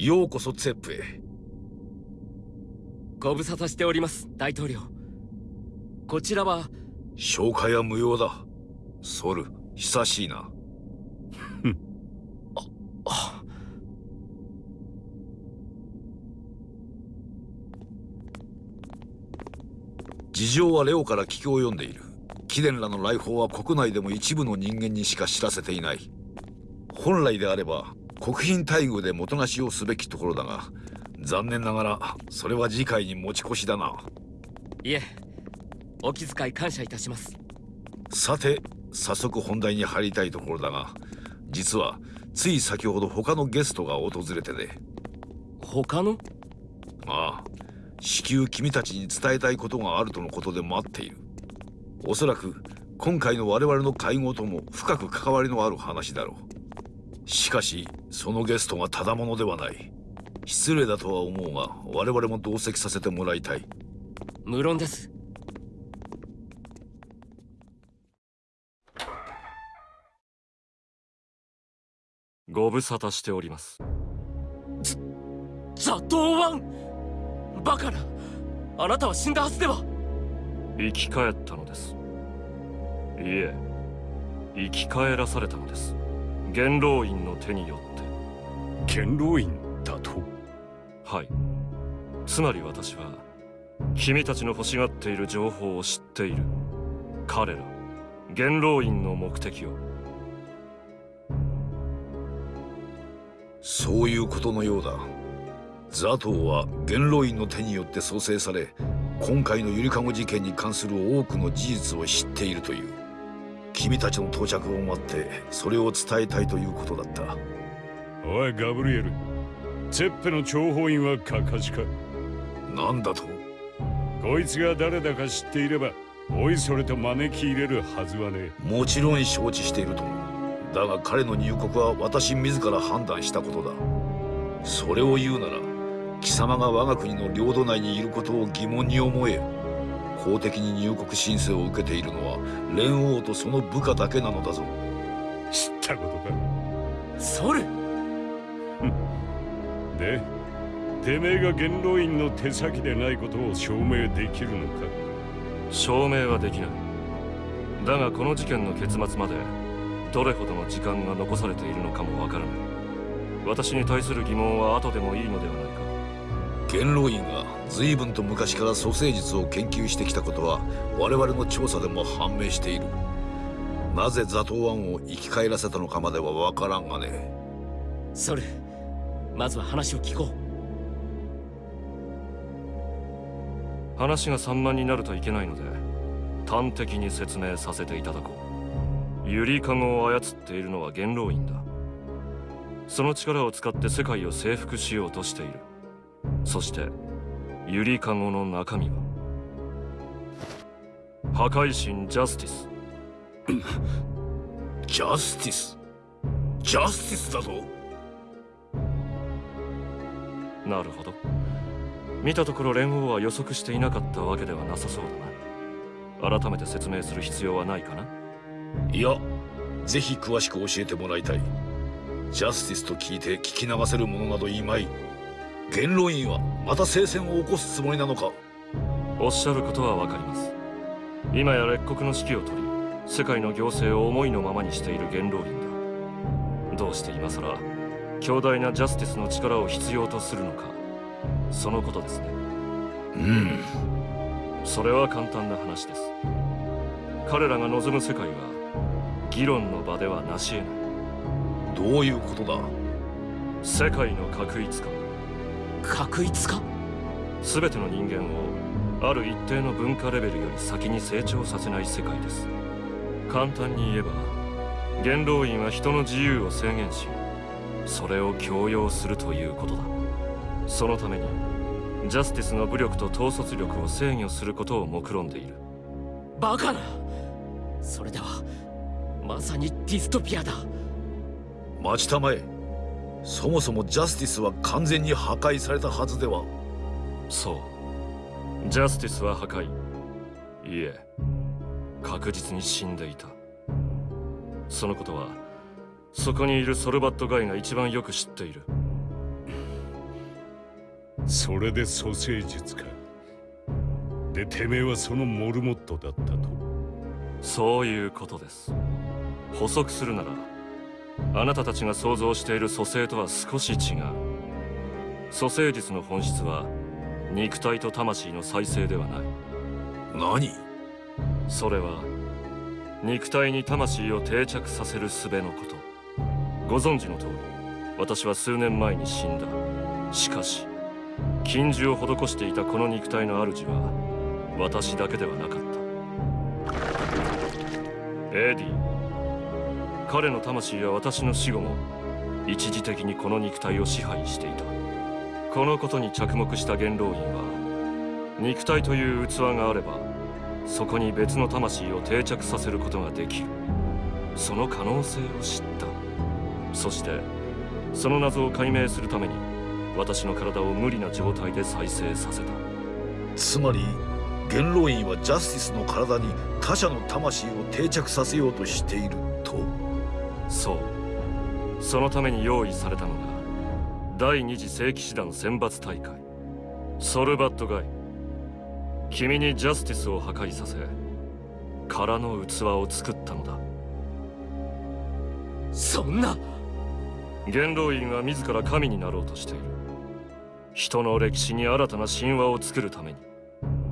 ようこそツェップへ。ご無沙汰しております大統領。こちらは。紹介は無用だ。ソル久しいな。あ事情はレオから聞きを読んでいる。貴殿らの来訪は国内でも一部の人間にしか知らせていない。本来であれば国賓待遇でもとなしをすべきところだが残念ながらそれは次回に持ち越しだな。いえお気遣い感謝いたします。さて早速本題に入りたいところだが実はつい先ほど他のゲストが訪れてね他の？ああ至急君たちに伝えたいことがあるとのことで待っている。おそらく今回の我々の会合とも深く関わりのある話だろうしかしそのゲストがただものではない。失礼だとは思うが我々も同席させてもらいたい。無論です。ご無沙汰しております。ザトウワンバカなあなたは死んだはずでは。生き返ったのです。いえ生き返らされたのです元老院の手によって。元老院だと？はい。つまり私は君たちの欲しがっている情報を知っている。彼ら元老院の目的を。そういうことのようだ。ザトウは元老院の手によって創生され今回のゆりかご事件に関する多くの事実を知っているという君たちの到着を待ってそれを伝えたいということだった。おいガブリエル。ツェッペの諜報員はカカシか。なんだと？こいつが誰だか知っていればおいそれと招き入れるはずはねもちろん承知しているともだが彼の入国は私自ら判断したことだ。それを言うなら貴様が我が国の領土内にいることを疑問に思え公的に入国申請を受けているのは蓮王とその部下だけなのだぞ。知ったことか。ソル。でてめえが元老院の手先でないことを証明できるのか？証明はできない。だがこの事件の結末までどれほどの時間が残されているのかもわからない。私に対する疑問は後でもいいのではないか元老院が随分と昔から蘇生術を研究してきたことは我々の調査でも判明している。なぜザトウワンを生き返らせたのかまではわからんがね。ソルまずは話を聞こう。話が散漫になるといけないので端的に説明させていただこう。ゆりかごを操っているのは元老院だ。その力を使って世界を征服しようとしているそしてゆりかごの中身は？破壊神ジャスティスジャスティスジャスティスだぞ。なるほど。見たところ連合は予測していなかったわけではなさそうだな。改めて説明する必要はないかな？いやぜひ詳しく教えてもらいたい。ジャスティスと聞いて聞き流せるものなどいまい元老院はまた聖戦を起こすつもりなのか？おっしゃることはわかります。今や列国の指揮を取り世界の行政を思いのままにしている元老院だ。どうして今さら強大なジャスティスの力を必要とするのか？そのことですね。うん。それは簡単な話です。彼らが望む世界は議論の場ではなし得ない。どういうことだ？世界の確一化。う確一化全ての人間をある一定の文化レベルより先に成長させない世界です。簡単に言えば元老院は人の自由を制限しそれを強要するということだ。そのためにジャスティスの武力と統率力を制御することを目論んでいる。バカな！それではまさにディストピアだ。待ちたまえそもそもジャスティスは完全に破壊されたはずでは。そう。ジャスティスは破壊。いえ。確実に死んでいた。そのことはそこにいるソルバットガイが一番よく知っている。それで蘇生術か。でてめえはそのモルモットだったと。そういうことです。補足するならあなたたちが想像している蘇生とは少し違う。蘇生術の本質は肉体と魂の再生ではない。何？それは肉体に魂を定着させる術のこと。ご存知の通り私は数年前に死んだ。しかし禁獣を施していたこの肉体の主は私だけではなかった。エディ彼の魂は私の死後も一時的にこの肉体を支配していた。このことに着目した元老院は肉体という器があればそこに別の魂を定着させることができる。その可能性を知った。そしてその謎を解明するために私の体を無理な状態で再生させた。つまり元老院はジャスティスの体に他者の魂を定着させようとしていると。そう。そのために用意されたのが第二次聖騎士団選抜大会。ソルバットガイ。君にジャスティスを破壊させ空の器を作ったのだ。そんな。元老院は自ら神になろうとしている。人の歴史に新たな神話を作るために。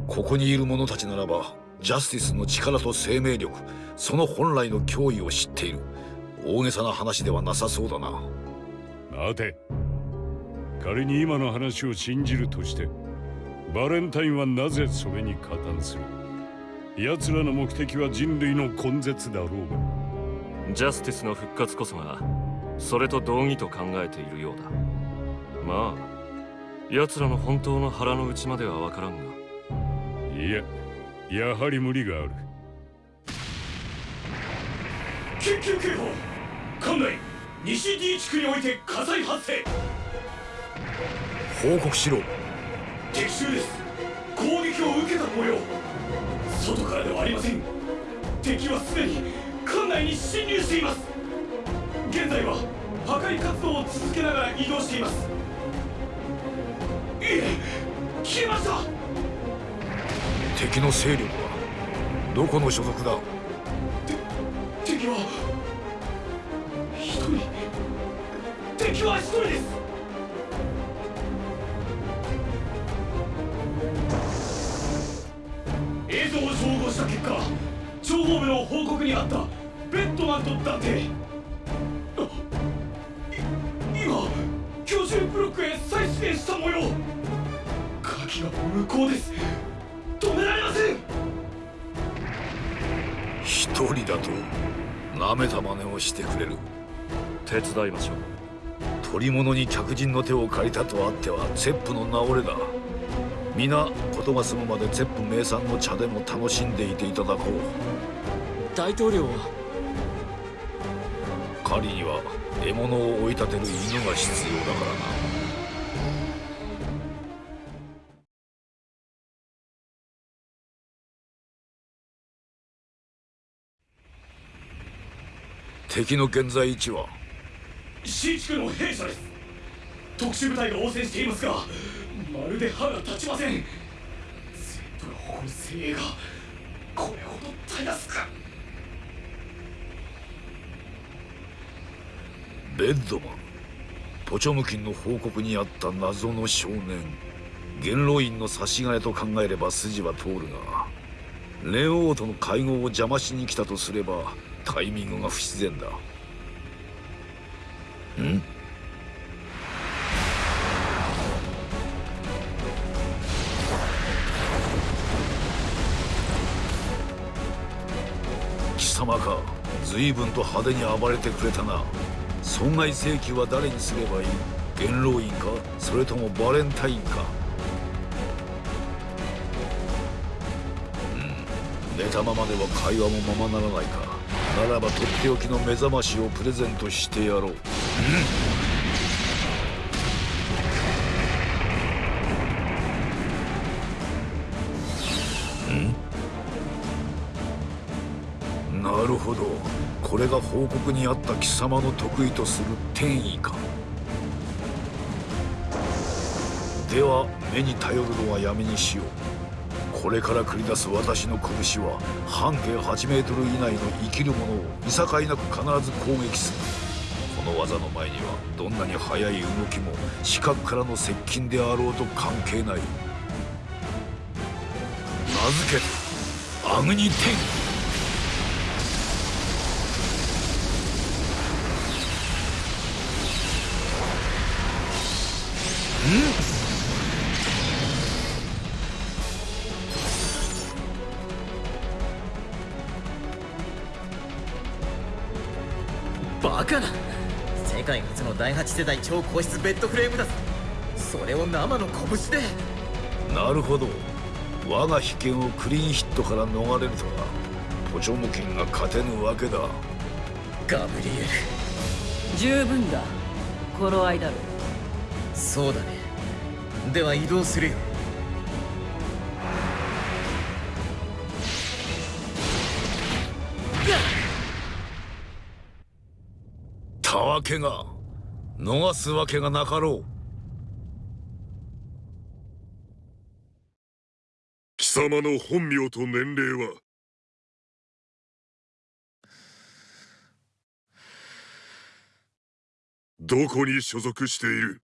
ここにいる者たちならばジャスティスの力と生命力その本来の脅威を知っている大げさな話ではなさそうだな。待て仮に今の話を信じるとしてバレンタインはなぜそれに加担する？奴らの目的は人類の根絶だろうが。ジャスティスの復活こそがそれと同義と考えているようだ。まあ奴らの本当の腹の内までは分からんが。いややはり無理がある。緊急警報館内西 D 地区において火災発生。報告しろ。敵襲です。攻撃を受けた模様。外からではありません。敵はすでに館内に侵入しています。現在は破壊活動を続けながら移動しています。いえ消えました。敵の勢力はどこの所属だ？敵はは一人です。映像を照合した結果諜報部の報告にあったベッドマンと断定。今居住ブロックへ再出現した模様。鍵が無効です。止められません。一人だと舐めた真似をしてくれる。手伝いましょう。取り物に客人の手を借りたとあってはゼップの名折れだ皆事が済むまでゼップ名産の茶でも楽しんでいていただこう。大統領は？狩りには獲物を追い立てる犬が必要だからな。敵の現在位置は？C 地区の兵舎です。特殊部隊が応戦していますがまるで歯が立ちません。ゼップが誇る精鋭がこれほどたやすか。ベッドマンポチョムキンの報告にあった謎の少年元老院の差し金と考えれば筋は通るがレオ王との会合を邪魔しに来たとすればタイミングが不自然だ。ん貴様か。随分と派手に暴れてくれたな。損害請求は誰にすればいい？元老院か？それともバレンタインか？うん。寝たままでは会話もままならないか。ならばとっておきの目覚ましをプレゼントしてやろう。うん。なるほど。これが報告にあった貴様の得意とする天意か。では目に頼るのはやめにしよう。これから繰り出す私の拳は半径8メートル以内の生きる者を見境なく必ず攻撃する。の技の前にはどんなに速い動きも視覚からの接近であろうと関係ない。名付けてアグニテン。第8世代超高質ベッドフレームだぞ。それを生の拳で。なるほど。我が秘剣をクリーンヒットから逃れるとはポチョムキンが勝てぬわけだ。ガブリエ十分だ。頃合いだろルそうだね。では移動するよ。たわけが逃すわけがなかろう。貴様の本名と年齢は？どこに所属している？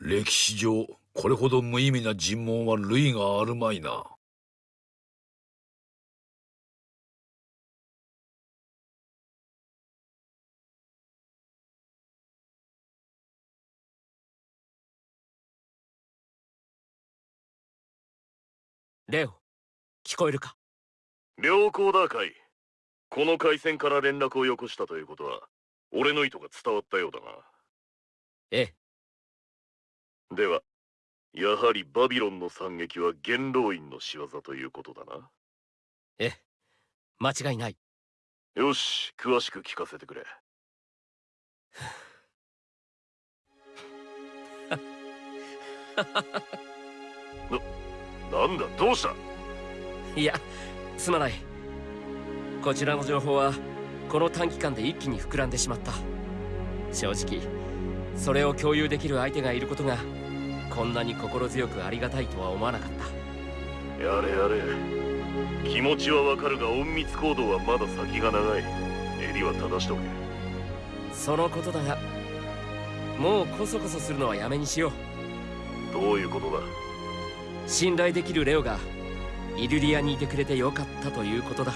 歴史上これほど無意味な尋問は類があるまいなレオ聞こえるか？良好だカイこの回線から連絡をよこしたということは俺の意図が伝わったようだな。ええ。ではやはりバビロンの惨劇は元老院の仕業ということだな。ええ。間違いない。よし詳しく聞かせてくれ。ななんだどうした？いやすまない。こちらの情報はこの短期間で一気に膨らんでしまった。正直それを共有できる相手がいることがこんなに心強くありがたいとは思わなかった。やれやれ。気持ちはわかるが隠密行動はまだ先が長い。襟は正しとけ。そのことだがもうこそこそするのはやめにしよう。どういうことだ？信頼できるレオがイルリアにいてくれてよかったということだ。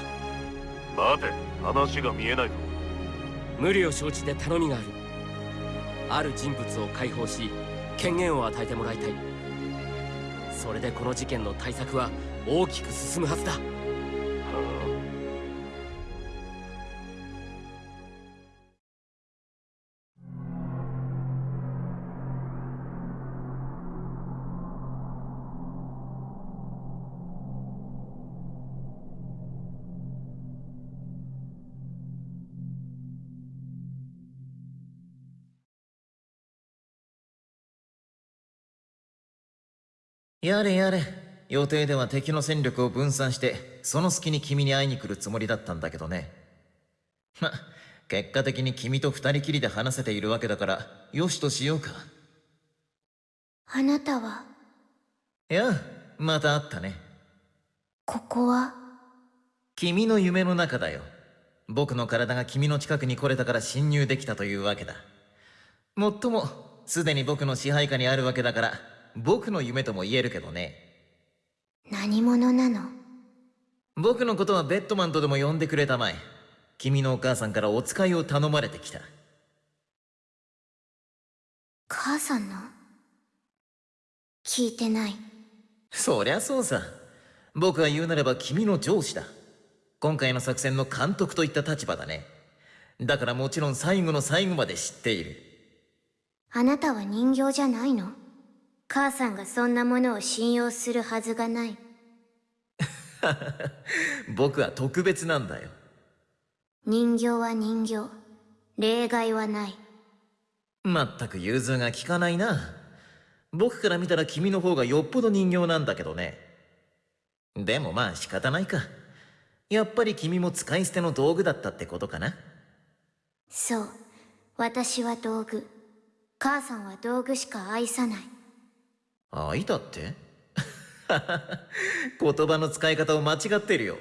待て話が見えないぞ。無理を承知で頼みがある。ある人物を解放し権限を与えてもらいたい。それでこの事件の対策は大きく進むはずだやれやれ。予定では敵の戦力を分散してその隙に君に会いに来るつもりだったんだけどね。ま結果的に君と二人きりで話せているわけだからよしとしようか。あなたは？いやまた会ったね。ここは？君の夢の中だよ。僕の体が君の近くに来れたから侵入できたというわけだ。もっともすでに僕の支配下にあるわけだから僕の夢とも言えるけどね。何者なの？僕のことはベッドマンとでも呼んでくれたまえ。君のお母さんからお使いを頼まれてきた。母さんの？聞いてない。そりゃそうさ。僕が言うなれば君の上司だ。今回の作戦の監督といった立場だね。だからもちろん最後の最後まで知っている。あなたは人形じゃないの？母さんがそんなものを信用するはずがない。僕は特別なんだよ。人形は人形例外はない。まったく融通が利かないな。僕から見たら君の方がよっぽど人形なんだけどね。でもまあ仕方ないか。やっぱり君も使い捨ての道具だったってことかな。そう。私は道具。母さんは道具しか愛さない愛だって？言葉の使い方を間違ってるよ。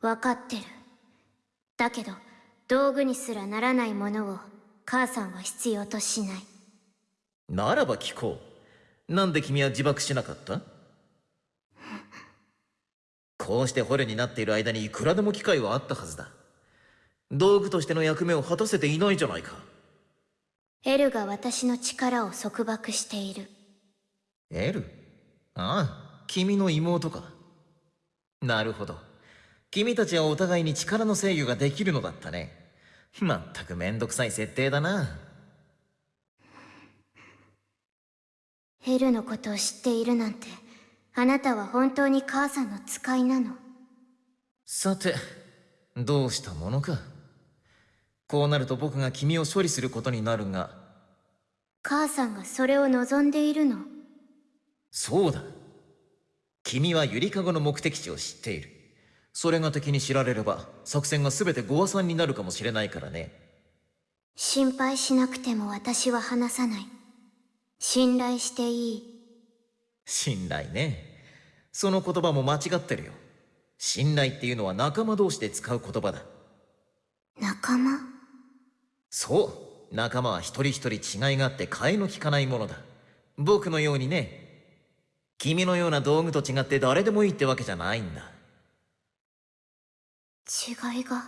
分かってる。だけど道具にすらならないものを母さんは必要としない。ならば聞こう。なんで君は自爆しなかった？こうして捕虜になっている間にいくらでも機会はあったはずだ。道具としての役目を果たせていないじゃないか。エルが私の力を束縛しているエルああ君の妹か。なるほど。君たちはお互いに力の制御ができるのだったね。まったくめんどくさい設定だな。エルのことを知っているなんてあなたは本当に母さんの使いなの？さてどうしたものか。こうなると僕が君を処理することになるが。母さんがそれを望んでいるの？そうだ。君はゆりかごの目的地を知っている。それが敵に知られれば作戦が全てご破算になるかもしれないからね。心配しなくても私は話さない。信頼していい。信頼ね。その言葉も間違ってるよ。信頼っていうのは仲間同士で使う言葉だ。仲間？そう。仲間は一人一人違いがあって替えの利かないものだ。僕のようにね君のような道具と違って誰でもいいってわけじゃないんだ。違いが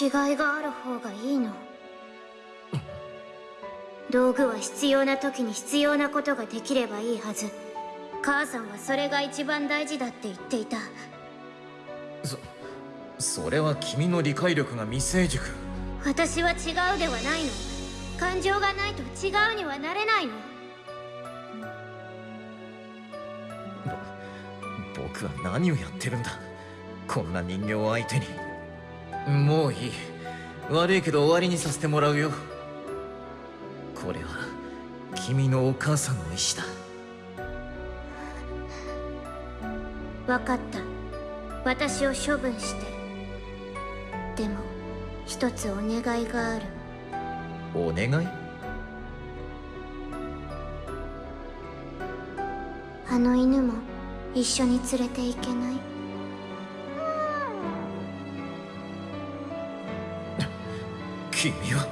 違いがある方がいいの。道具は必要な時に必要なことができればいいはず。母さんはそれが一番大事だって言っていた。そそれは君の理解力が未成熟。私は違うではないの。感情がないと違うにはなれないの僕は何をやってるんだ？こんな人形を相手に。もういい。悪いけど終わりにさせてもらうよ。これは君のお母さんの意志だ。分かった。私を処分して。でも一つお願いがある。お願い？あの犬も一緒に連れて行けない？君は。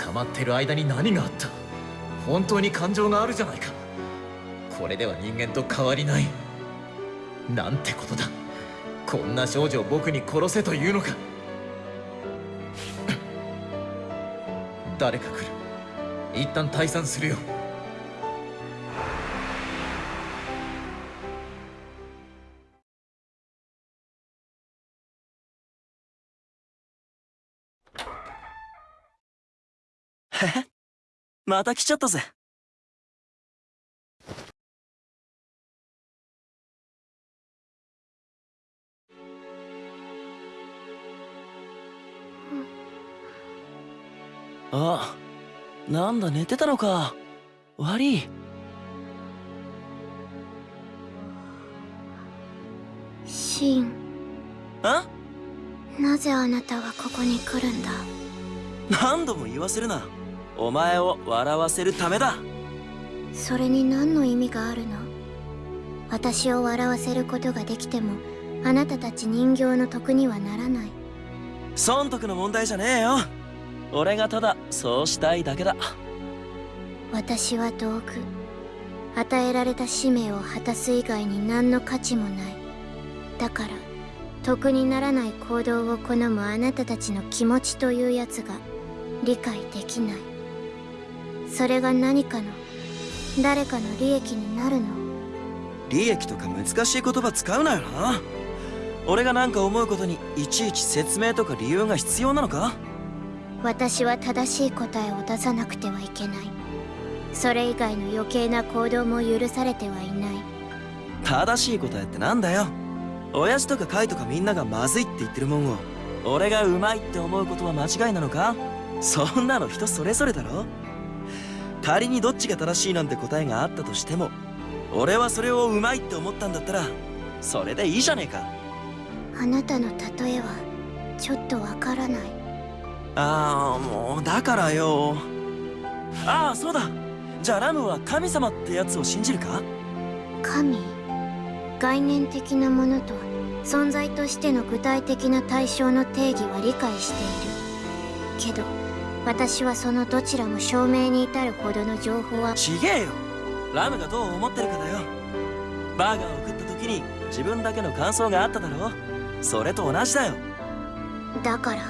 捕まってる間に何があった？本当に感情があるじゃないか。これでは人間と変わりない。なんてことだ。こんな少女を僕に殺せというのか。誰か来る。一旦退散するよ。また来ちゃったぜ。あなんだ寝てたのか。悪い。シン。あ？なぜあなたはここに来るんだ？何度も言わせるなお前を笑わせるためだ。それに何の意味があるの？私を笑わせることができてもあなたたち人形の得にはならない。損得の問題じゃねえよ。俺がただそうしたいだけだ。私は道具与えられた使命を果たす以外に何の価値もない。だから得にならない行動を好むあなたたちの気持ちというやつが理解できないそれが何かの誰かの利益になるの？利益とか難しい言葉使うなよな。俺が何か思うことにいちいち説明とか理由が必要なのか？私は正しい答えを出さなくてはいけない。それ以外の余計な行動も許されてはいない。正しい答えってなんだよ？親父とかカイとかみんながまずいって言ってるもんを俺がうまいって思うことは間違いなのか？そんなの人それぞれだろ仮にどっちが正しいなんて答えがあったとしても俺はそれをうまいって思ったんだったらそれでいいじゃねえか。あなたの例えはちょっとわからない。ああもうだからよ。ああそうだ。じゃあラムは神様ってやつを信じるか？神？概念的なものと存在としての具体的な対象の定義は理解している。けど私はそのどちらも証明に至るほどの情報は。ちげえよ。ラムがどう思ってるかだよ。バーガーを食った時に自分だけの感想があっただろそれと同じだよ。だから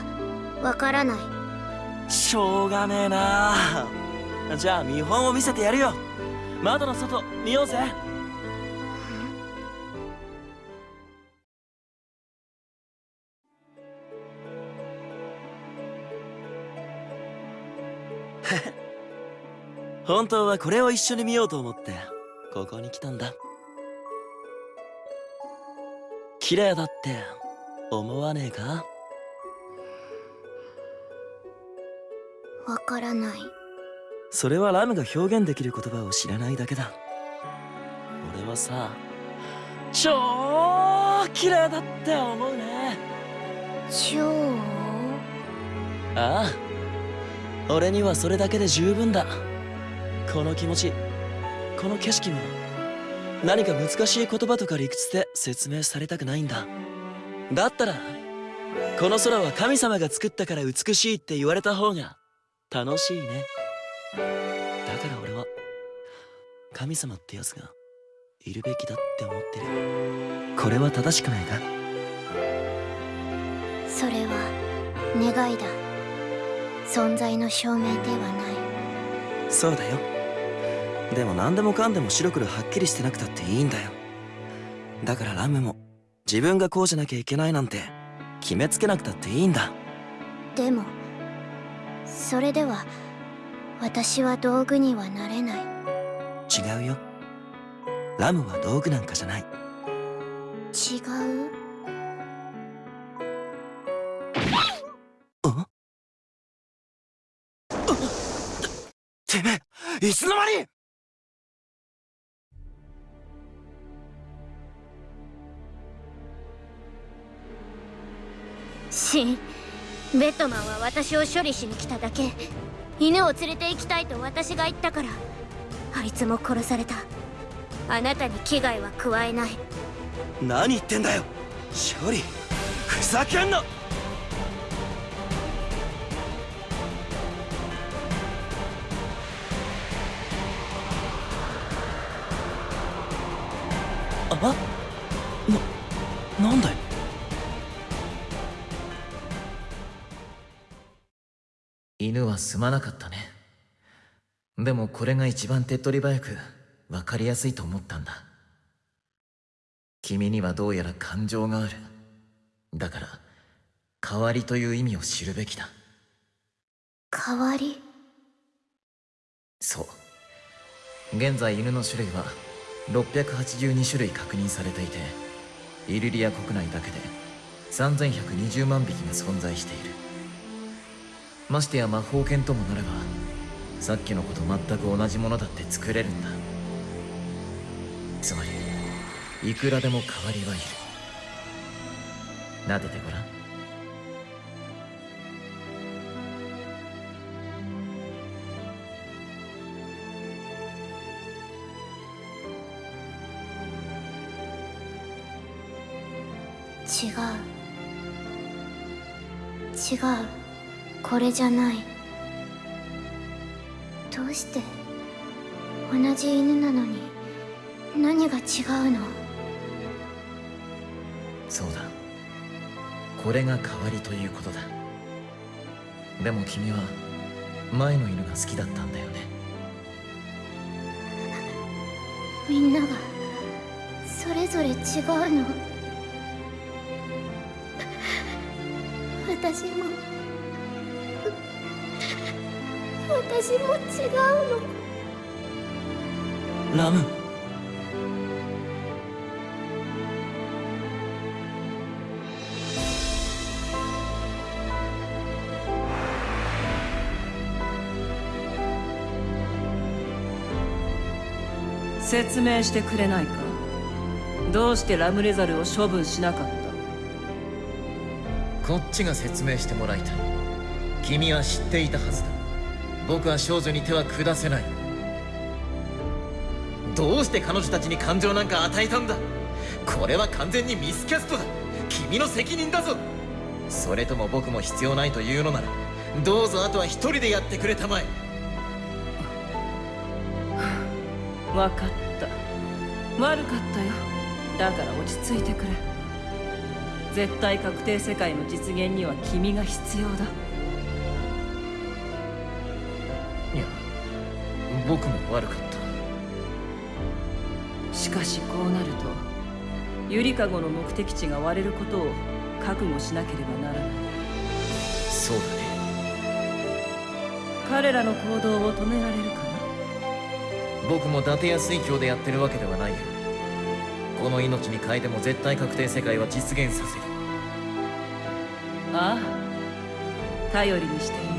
わからない。しょうがねえな。じゃあ見本を見せてやるよ。窓の外見ようぜ本当はこれを一緒に見ようと思ってここに来たんだ。綺麗だって思わねえか？わからない。それはラムが表現できる言葉を知らないだけだ。俺はさ超綺麗だって思うね。超？ああ。俺にはそれだけで十分だこの気持ちこの景色も何か難しい言葉とか理屈で説明されたくないんだ。だったらこの空は神様が作ったから美しいって言われた方が楽しいね。だから俺は神様ってやつがいるべきだって思ってる。これは正しくないか？それは願いだ。存在の証明ではない。そうだよでも何でもかんでも白黒はっきりしてなくたっていいんだよ。だからラムも自分がこうじゃなきゃいけないなんて決めつけなくたっていいんだ。でもそれでは私は道具にはなれない。違うよ。ラムは道具なんかじゃない。違う？あてめえ？いつの間に？ベッドマンは私を処理しに来ただけ。犬を連れて行きたいと私が言ったから。あいつも殺された。あなたに危害は加えない。何言ってんだよ。処理。ふざけんな。あな、なんだよ犬はすまなかったね。でもこれが一番手っ取り早く分かりやすいと思ったんだ。君にはどうやら感情がある。だから代わりという意味を知るべきだ。代わり？そう。現在犬の種類は682種類確認されていてイルリア国内だけで3120万匹が存在しているましてや魔法犬ともなればさっきの子と全く同じものだって作れるんだ。つまりいくらでも代わりはいる。撫でてごらん。違う。違う。これじゃない。どうして？同じ犬なのに。何が違うの？そうだ。これが代わりということだ。でも君は前の犬が好きだったんだよね。みんながそれぞれ違うの。私も私も違うの。ラム。説明してくれないか？どうしてラムレザルを処分しなかった？こっちが説明してもらいたい。君は知っていたはずだ僕は少女に手は下せない。どうして彼女たちに感情なんか与えたんだ？これは完全にミスキャストだ。君の責任だぞ。それとも僕も必要ないというのならどうぞあとは一人でやってくれたまえ。分かった。悪かったよ。だから落ち着いてくれ。絶対確定世界の実現には君が必要だ。僕も悪かった。しかしこうなるとゆりかごの目的地が割れることを覚悟しなければならない。そうだね。彼らの行動を止められるかな？僕も伊達や水郷でやってるわけではないよ。この命に変えても絶対確定世界は実現させる。ああ頼りにしている